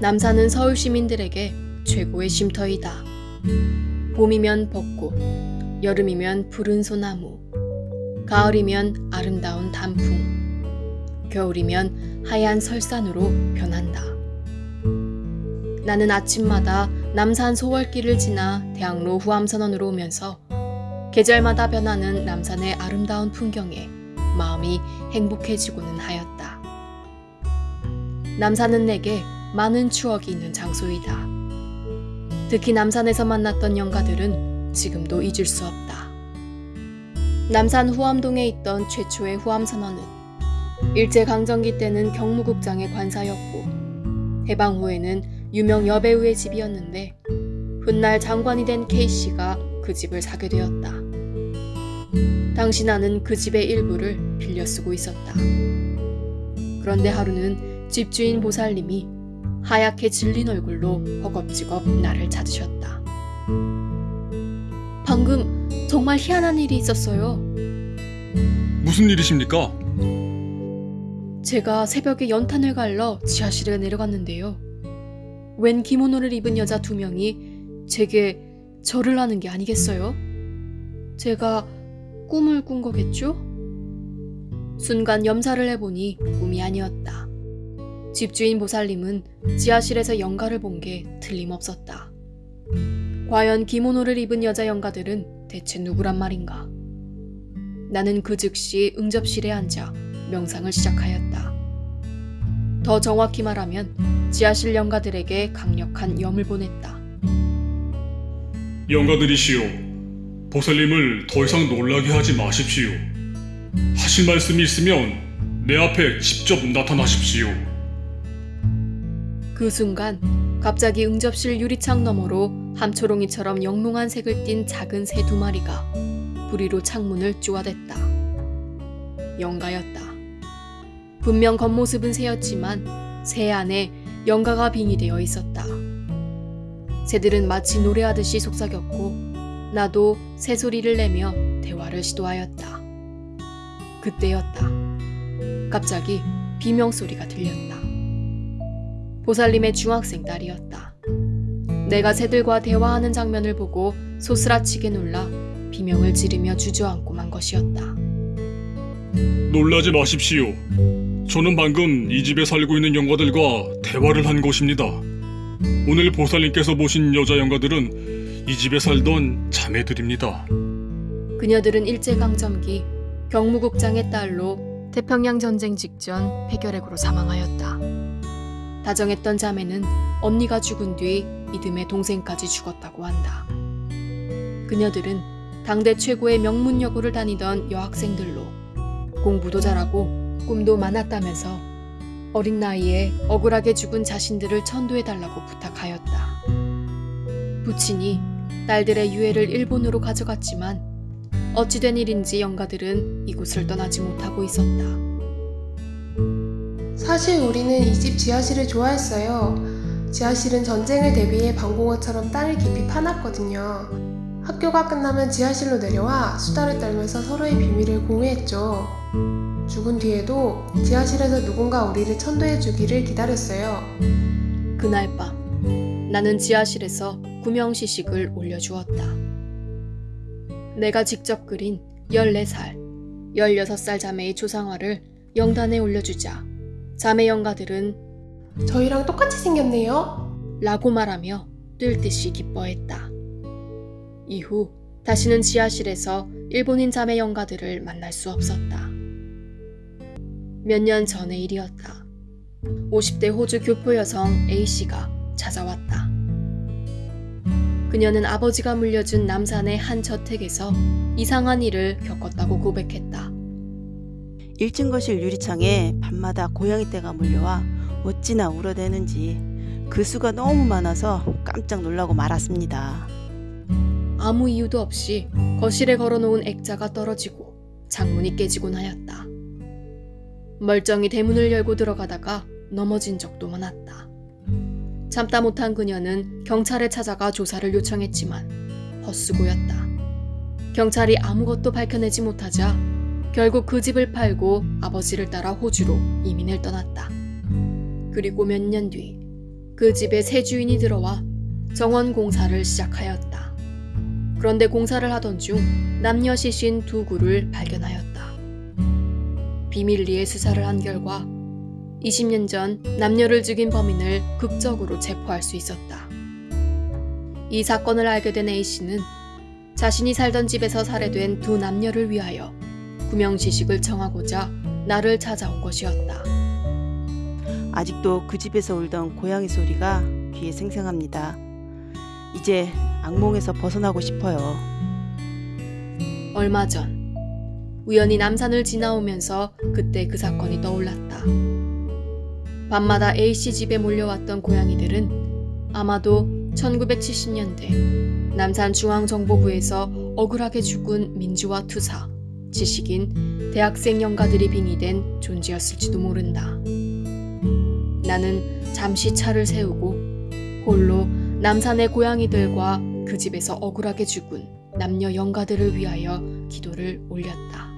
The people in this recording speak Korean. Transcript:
남산은 서울 시민들에게 최고의 쉼터이다. 봄이면 벚꽃, 여름이면 푸른 소나무, 가을이면 아름다운 단풍, 겨울이면 하얀 설산으로 변한다. 나는 아침마다 남산 소월길을 지나 대학로 후암선원으로 오면서 계절마다 변하는 남산의 아름다운 풍경에 마음이 행복해지고는 하였다. 남산은 내게 많은 추억이 있는 장소이다. 특히 남산에서 만났던 영가들은 지금도 잊을 수 없다. 남산 후암동에 있던 최초의 후암선원은 일제강점기 때는 경무국장의 관사였고 해방 후에는 유명 여배우의 집이었는데 훗날 장관이 된 K씨가 그 집을 사게 되었다. 당시 나는 그 집의 일부를 빌려 쓰고 있었다. 그런데 하루는 집주인 보살님이 하얗게 질린 얼굴로 허겁지겁 나를 찾으셨다. 방금 정말 희한한 일이 있었어요. 무슨 일이십니까? 제가 새벽에 연탄을 갈러 지하실에 내려갔는데요. 웬 기모노를 입은 여자 두 명이 제게 절을 하는 게 아니겠어요? 제가 꿈을 꾼 거겠죠? 순간 염사를 해보니 꿈이 아니었다. 집주인 보살님은 지하실에서 영가를 본 게 틀림없었다. 과연 기모노를 입은 여자 영가들은 대체 누구란 말인가? 나는 그 즉시 응접실에 앉아 명상을 시작하였다. 더 정확히 말하면 지하실 영가들에게 강력한 염을 보냈다. 영가들이시오. 보살님을 더 이상 놀라게 하지 마십시오. 하실 말씀이 있으면 내 앞에 직접 나타나십시오. 그 순간 갑자기 응접실 유리창 너머로 함초롱이처럼 영롱한 색을 띤 작은 새 두 마리가 부리로 창문을 쪼아댔다. 영가였다. 분명 겉모습은 새였지만 새 안에 영가가 빙의되어 있었다. 새들은 마치 노래하듯이 속삭였고 나도 새 소리를 내며 대화를 시도하였다. 그때였다. 갑자기 비명 소리가 들렸다. 보살님의 중학생 딸이었다. 내가 새들과 대화하는 장면을 보고 소스라치게 놀라 비명을 지르며 주저앉고 만 것이었다. 놀라지 마십시오. 저는 방금 이 집에 살고 있는 영가들과 대화를 한 것입니다. 오늘 보살님께서 보신 여자 영가들은 이 집에 살던 자매들입니다. 그녀들은 일제강점기 경무국장의 딸로 태평양 전쟁 직전 폐결핵으로 사망하였다. 다정했던 자매는 언니가 죽은 뒤 이듬해 동생까지 죽었다고 한다. 그녀들은 당대 최고의 명문 여고를 다니던 여학생들로 공부도 잘하고 꿈도 많았다면서 어린 나이에 억울하게 죽은 자신들을 천도해달라고 부탁하였다. 부친이 딸들의 유해를 일본으로 가져갔지만 어찌된 일인지 영가들은 이곳을 떠나지 못하고 있었다. 사실 우리는 이 집 지하실을 좋아했어요. 지하실은 전쟁을 대비해 방공호처럼 땅을 깊이 파놨거든요. 학교가 끝나면 지하실로 내려와 수다를 떨면서 서로의 비밀을 공유했죠. 죽은 뒤에도 지하실에서 누군가 우리를 천도해 주기를 기다렸어요. 그날 밤 나는 지하실에서 구명시식을 올려주었다. 내가 직접 그린 14살, 16살 자매의 조상화를 영단에 올려주자 자매 영가들은 저희랑 똑같이 생겼네요. 라고 말하며 뜰 듯이 기뻐했다. 이후 다시는 지하실에서 일본인 자매 영가들을 만날 수 없었다. 몇 년 전의 일이었다. 50대 호주 교포 여성 A씨가 찾아왔다. 그녀는 아버지가 물려준 남산의 한 저택에서 이상한 일을 겪었다고 고백했다. 1층 거실 유리창에 밤마다 고양이 떼가 물려와 어찌나 울어대는지 그 수가 너무 많아서 깜짝 놀라고 말았습니다. 아무 이유도 없이 거실에 걸어놓은 액자가 떨어지고 창문이 깨지곤 하였다. 멀쩡히 대문을 열고 들어가다가 넘어진 적도 많았다. 참다 못한 그녀는 경찰에 찾아가 조사를 요청했지만 헛수고였다. 경찰이 아무것도 밝혀내지 못하자 결국 그 집을 팔고 아버지를 따라 호주로 이민을 떠났다. 그리고 몇 년 뒤 그 집에 새 주인이 들어와 정원 공사를 시작하였다. 그런데 공사를 하던 중 남녀 시신 두 구를 발견하였다. 비밀리에 수사를 한 결과 20년 전 남녀를 죽인 범인을 극적으로 체포할 수 있었다. 이 사건을 알게 된 A씨는 자신이 살던 집에서 살해된 두 남녀를 위하여 구명 지식을 청하고자 나를 찾아온 것이었다. 아직도 그 집에서 울던 고양이 소리가 귀에 생생합니다. 이제 악몽에서 벗어나고 싶어요. 얼마 전 우연히 남산을 지나오면서 그때 그 사건이 떠올랐다. 밤마다 A씨 집에 몰려왔던 고양이들은 아마도 1970년대 남산 중앙정보부에서 억울하게 죽은 민주화 투사, 지식인, 대학생 영가들이 빙의된 존재였을지도 모른다. 나는 잠시 차를 세우고 홀로 남산의 고양이들과 그 집에서 억울하게 죽은 남녀 영가들을 위하여 기도를 올렸다.